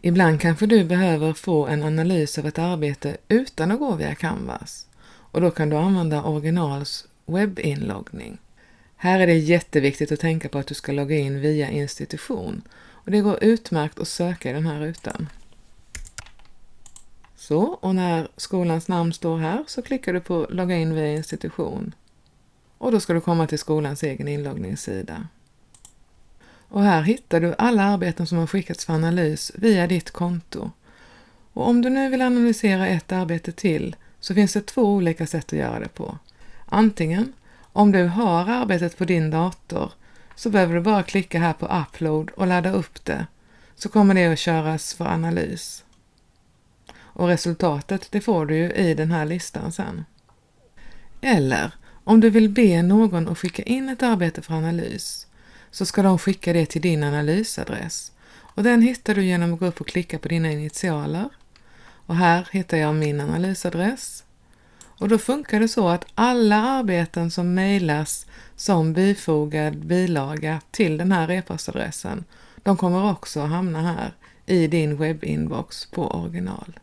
Ibland kanske du behöver få en analys av ett arbete utan att gå via Canvas och då kan du använda originals webbinloggning. Här är det jätteviktigt att tänka på att du ska logga in via institution och det går utmärkt att söka i den här rutan. Så, och när skolans namn står här så klickar du på logga in via institution och då ska du komma till skolans egen inloggningssida. Och här hittar du alla arbeten som har skickats för analys via ditt konto. Och om du nu vill analysera ett arbete till så finns det två olika sätt att göra det på. Antingen om du har arbetet på din dator så behöver du bara klicka här på Upload och ladda upp det så kommer det att köras för analys. Och resultatet det får du ju i den här listan sen. Eller om du vill be någon att skicka in ett arbete för analys så ska de skicka det till din analysadress och den hittar du genom att gå upp och klicka på dina initialer. Och här hittar jag min analysadress. Och då funkar det så att alla arbeten som mejlas som bifogad bilaga till den här e-postadressen, de kommer också att hamna här i din webbinbox på original.